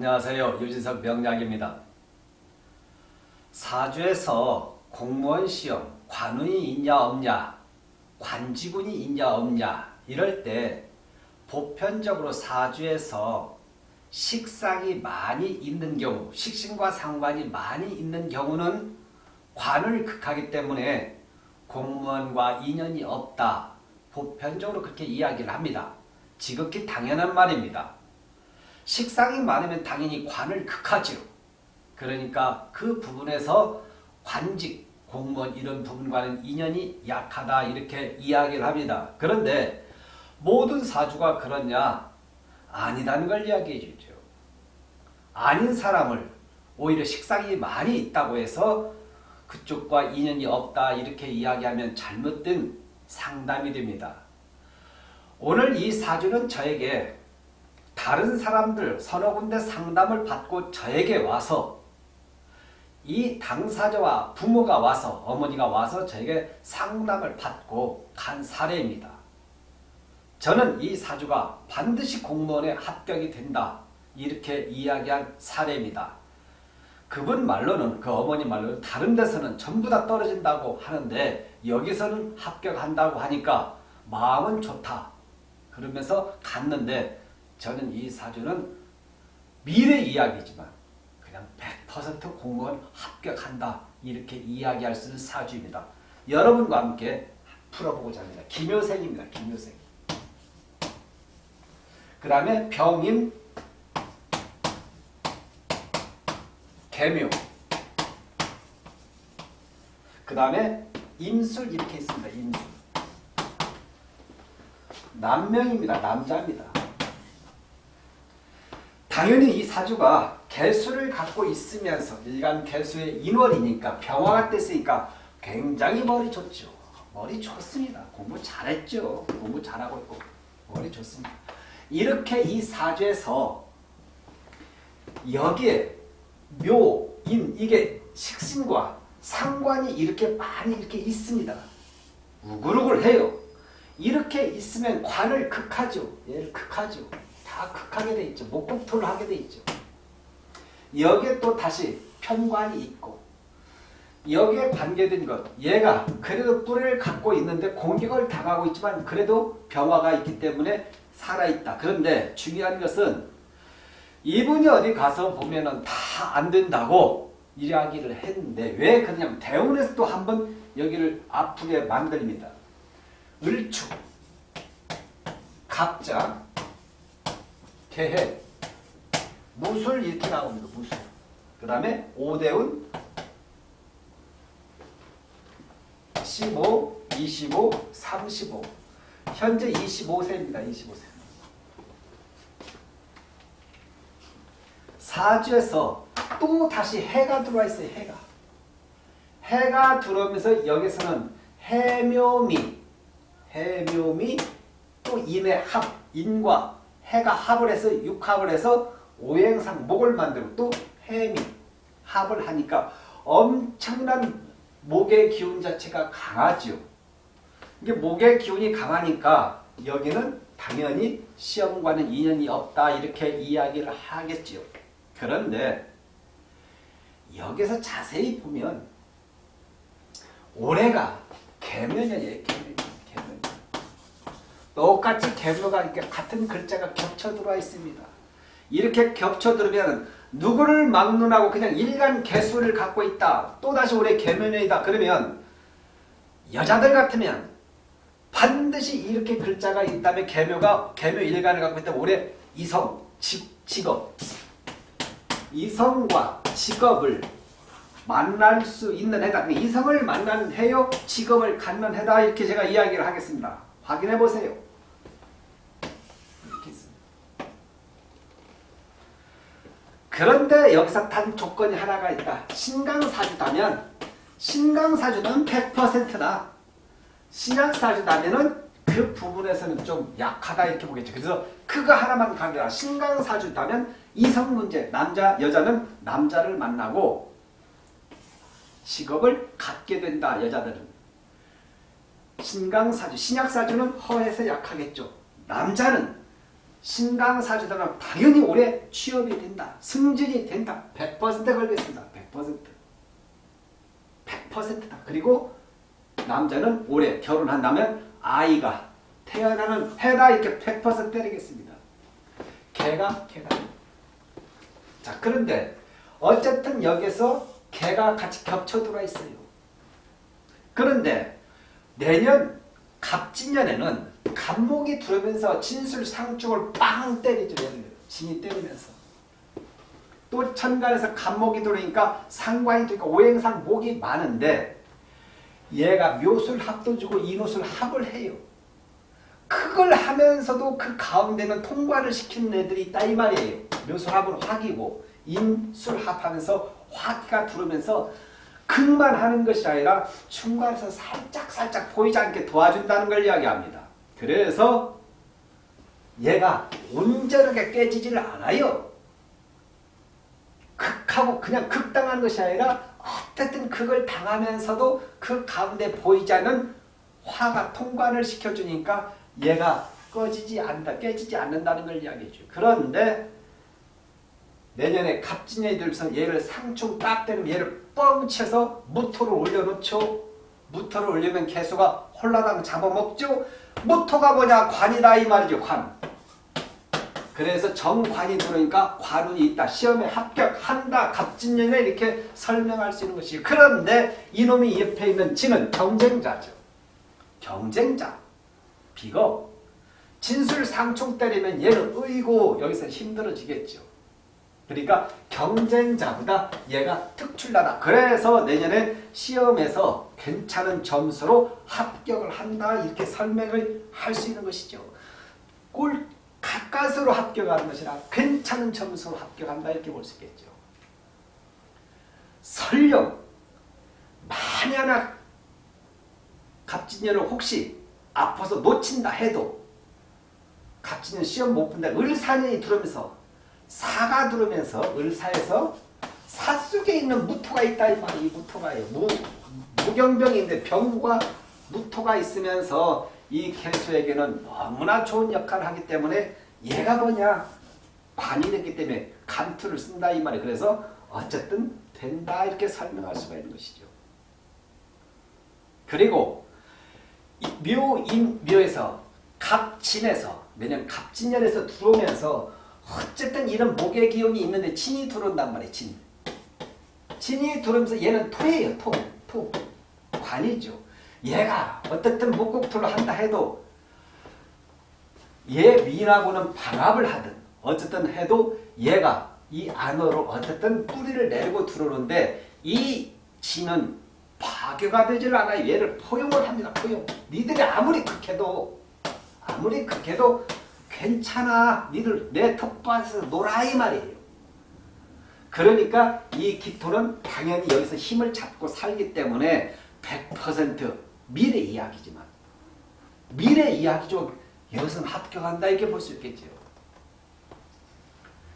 안녕하세요. 유진석 명약입니다. 사주에서 공무원 시험, 관운이 있냐 없냐, 관직운이 있냐 없냐 이럴 때 보편적으로 사주에서 식상이 많이 있는 경우, 식신과 상관이 많이 있는 경우는 관을 극하기 때문에 공무원과 인연이 없다. 보편적으로 그렇게 이야기를 합니다. 지극히 당연한 말입니다. 식상이 많으면 당연히 관을 극하지요. 그러니까 그 부분에서 관직, 공무원 이런 부분과는 인연이 약하다 이렇게 이야기를 합니다. 그런데 모든 사주가 그렇냐? 아니다는 걸 이야기해 주죠. 아닌 사람을 오히려 식상이 많이 있다고 해서 그쪽과 인연이 없다 이렇게 이야기하면 잘못된 상담이 됩니다. 오늘 이 사주는 저에게 다른 사람들 서너 군데 상담을 받고 저에게 와서 이 당사자와 부모가 와서 어머니가 와서 저에게 상담을 받고 간 사례입니다. 저는 이 사주가 반드시 공무원에 합격이 된다 이렇게 이야기한 사례입니다. 그분 말로는 그 어머니 말로는 다른 데서는 전부 다 떨어진다고 하는데 여기서는 합격한다고 하니까 마음은 좋다. 그러면서 갔는데 저는 이 사주는 미래 이야기지만 그냥 100% 공무원 합격한다. 이렇게 이야기할 수 있는 사주입니다. 여러분과 함께 풀어보고자 합니다. 김효생입니다. 김효생. 그 다음에 병임 개묘 그 다음에 임술 이렇게 있습니다. 임술 남명입니다. 남자입니다. 당연히 이 사주가 개수를 갖고 있으면서 일간 개수의 인월이니까 병화가 됐으니까 굉장히 머리 좋죠. 머리 좋습니다. 공부 잘했죠. 공부 잘하고 있고 머리 좋습니다. 이렇게 이 사주에서 여기에 묘, 인 이게 식신과 상관이 이렇게 많이 이렇게 있습니다. 우글우글 해요. 이렇게 있으면 관을 극하죠. 얘를 극하죠. 다 극하게 돼 있죠. 목공토를 하게 돼 있죠. 여기에 또 다시 편관이 있고 여기에 관계된 것 얘가 그래도 뿌리를 갖고 있는데 공격을 당하고 있지만 그래도 병화가 있기 때문에 살아있다. 그런데 중요한 것은 이분이 어디 가서 보면은 다 안 된다고 이야기를 했는데 왜 그러냐면 대운에서 또 한 번 여기를 아프게 만듭니다. 을축, 갑자, 개해, 무술 이렇게 나옵니다. 무술. 그 다음에 오대운 15, 25, 35 현재 25세입니다. 25세. 사주에서 또 다시 해가 들어와 있어요. 해가. 해가 들어오면서 여기서는 해묘미, 해묘미 또 인의 합, 인과 해가 합을 해서 육합을 해서 오행상 목을 만들고 또 해미 합을 하니까 엄청난 목의 기운 자체가 강하죠. 이게 목의 기운이 강하니까 여기는 당연히 시험과는 인연이 없다 이렇게 이야기를 하겠지요. 그런데 여기서 자세히 보면 올해가 개면이에요. 개면. 개면. 똑같이 개묘가 이렇게 같은 글자가 겹쳐 들어와 있습니다. 이렇게 겹쳐 들으면 누구를 막론하고 그냥 일간 개수를 갖고 있다. 또다시 올해 개면이다. 그러면 여자들 같으면 반드시 이렇게 글자가 있다면 개묘가 개묘 일간을 갖고 있다면 올해 이성, 직, 직업 이성과 직업을 만날 수 있는 해다. 이성을 만나는 해요. 직업을 갖는 해다. 이렇게 제가 이야기를 하겠습니다. 확인해 보세요. 그런데 여기서 단 조건이 하나가 있다. 신강사주다면 신강사주는 100%다. 신약사주다면 그 부분에서는 좀 약하다 이렇게 보겠죠. 그래서 그거 하나만 강조하 신강사주다면 이성 문제, 남자, 여자는 남자를 만나고 직업을 갖게 된다. 여자들은. 신강사주, 신약사주는 허에서 약하겠죠. 남자는 신강 사주들은 당연히 올해 취업이 된다. 승진이 된다. 100% 걸겠습니다. 100%. 100%다. 그리고 남자는 올해 결혼한다면 아이가 태어나는 해다 이렇게 100% 때리겠습니다. 개가 개가. 자 그런데 어쨌든 여기서 개가 같이 겹쳐 들어와 있어요. 그런데 내년 갑진년에는 갑목이 들어오면서 진술상축을 빵 때리죠. 진이 때리면서. 또 천간에서 갑목이 들어오니까 상관이 들어니까 오행상 목이 많은데 얘가 묘술 합도 주고 인호술 합을 해요. 그걸 하면서도 그 가운데는 통과를 시키는 애들이 있다 이 말이에요. 묘술 합은 화기고 인술 합하면서 화기가 들어오면서 극만 하는 것이 아니라 중간에서 살짝 살짝 보이지 않게 도와준다는 걸 이야기합니다. 그래서 얘가 온전하게 깨지지를 않아요. 극하고 그냥 극당하는 것이 아니라 어쨌든 그걸 당하면서도 그 가운데 보이지 않는 화가 통관을 시켜주니까 얘가 꺼지지 않는다, 깨지지 않는다는 걸 이야기해줘요. 그런데 내년에 갑진년이 들면서 얘를 상충 딱 때리면 얘를 뻥 쳐서 무토를 올려놓죠. 무토를 올리면 개수가 홀라당 잡아먹죠. 무토가 뭐냐? 관이다 이 말이죠. 관. 그래서 정관이 들어오니까 관운이 있다. 시험에 합격한다. 갑진년에 이렇게 설명할 수 있는 것이 그런데 이놈이 옆에 있는 지는 경쟁자죠. 경쟁자. 비거. 진술 상충 때리면 얘는 의고 여기서 힘들어지겠죠. 그러니까 경쟁자보다 얘가 특출나다. 그래서 내년에 시험에서 괜찮은 점수로 합격을 한다. 이렇게 설명을 할 수 있는 것이죠. 꼴 가까스로 합격하는 것이라 괜찮은 점수로 합격한다. 이렇게 볼 수 있겠죠. 설령 만약에 갑진년을 혹시 아파서 놓친다 해도 갑진년 시험 못 본다. 을사년이 들어오면서 사가 들어오면서 을사에서 사 속에 있는 무토가 있다 이 말이 무토가요. 무, 무경병인데 병과 무토가 있으면서 이 개수에게는 너무나 좋은 역할을 하기 때문에 얘가 뭐냐 관이 됐기 때문에 간투를 쓴다 이 말이 그래서 어쨌든 된다 이렇게 설명할 수가 있는 것이죠. 그리고 묘인 묘에서 갑진에서 내년 갑진년에서 들어오면서 어쨌든 이런 목의 기운이 있는데 진이 들어온단 말이에요. 진. 진이 들어오면서 얘는 토예요. 토. 토. 관이죠. 얘가 어떻든 목국토를 한다 해도 얘 위하고는 반합을 하든 어쨌든 해도 얘가 이 안으로 어쨌든 뿌리를 내리고 들어오는데 이 진은 파괴가 되질 않아요. 얘를 포용을 합니다. 포용. 니들이 아무리 극해도 아무리 극해도 괜찮아. 니들 내 텃밭에서 놀아 이 말이에요. 그러니까 이 기토는 당연히 여기서 힘을 잡고 살기 때문에 100% 미래 이야기지만 미래 이야기죠. 여기서 합격한다 이렇게 볼 수 있겠죠.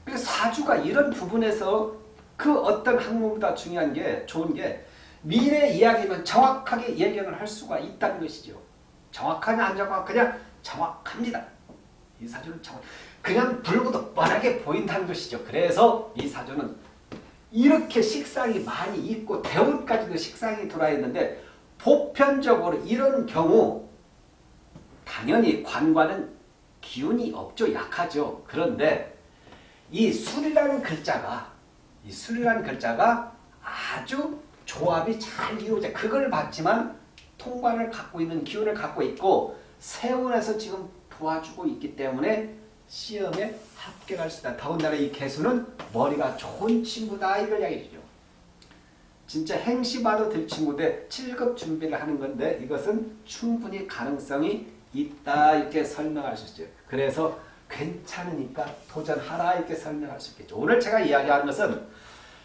그래서 사주가 이런 부분에서 그 어떤 학문보다 중요한 게 좋은 게 미래 이야기면 정확하게 예견을 할 수가 있다는 것이죠. 정확하냐 안 정확하냐 정확합니다. 이 사주는 정확 그냥 불구도 뻔하게 보인다는 것이죠. 그래서 이 사주는 이렇게 식상이 많이 있고 대운까지도 식상이 돌아 있는데 보편적으로 이런 경우 당연히 관과는 기운이 없죠. 약하죠. 그런데 이 술이라는 글자가 이 술이라는 글자가 아주 조합이 잘 이루어져 그걸 봤지만 통관을 갖고 있는 기운을 갖고 있고 세운에서 지금 도와주고 있기 때문에 시험에 합격할 수 있다. 더군다나 이 개수는 머리가 좋은 친구다 이걸 이야기해주죠. 진짜 행시봐도 될 친구인데 7급 준비를 하는 건데 이것은 충분히 가능성이 있다 이렇게 설명할 수 있죠. 그래서 괜찮으니까 도전하라 이렇게 설명할 수 있겠죠. 오늘 제가 이야기하는 것은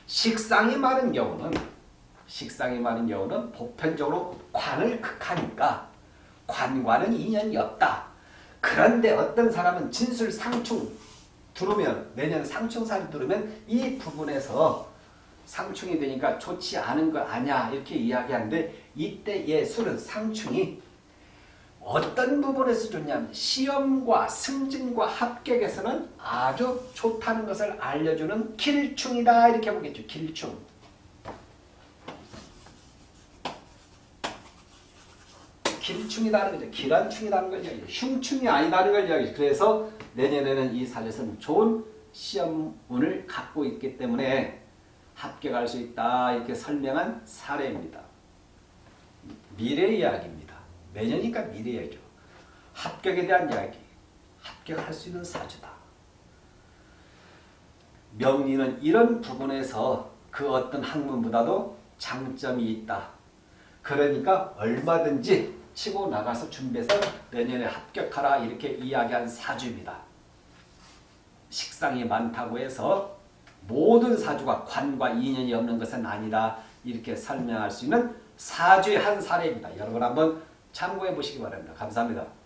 식상이 많은 경우는 식상이 많은 경우는 보편적으로 관을 극하니까 관과는 인연이 없다. 그런데 어떤 사람은 진술 상충 들어오면 내년 상충살이 들어오면 이 부분에서 상충이 되니까 좋지 않은 거 아냐 이렇게 이야기하는데 이때 예술은 상충이 어떤 부분에서 좋냐면 시험과 승진과 합격에서는 아주 좋다는 것을 알려주는 길충이다 이렇게 보겠죠. 길충. 길충이다는 거죠. 기란충이라는 걸 이야기해요. 흉충이 아니다는 걸 이야기해요. 그래서 내년에는 이 사주에서는 좋은 시험운을 갖고 있기 때문에 합격할 수 있다 이렇게 설명한 사례입니다. 미래 이야기입니다. 내년이니까 미래 이야기죠. 합격에 대한 이야기. 합격할 수 있는 사주다. 명리는 이런 부분에서 그 어떤 학문보다도 장점이 있다. 그러니까 얼마든지 치고 나가서 준비해서 내년에 합격하라 이렇게 이야기한 사주입니다. 식상이 많다고 해서 모든 사주가 관과 인연이 없는 것은 아니다. 이렇게 설명할 수 있는 사주의 한 사례입니다. 여러분 한번 참고해 보시기 바랍니다. 감사합니다.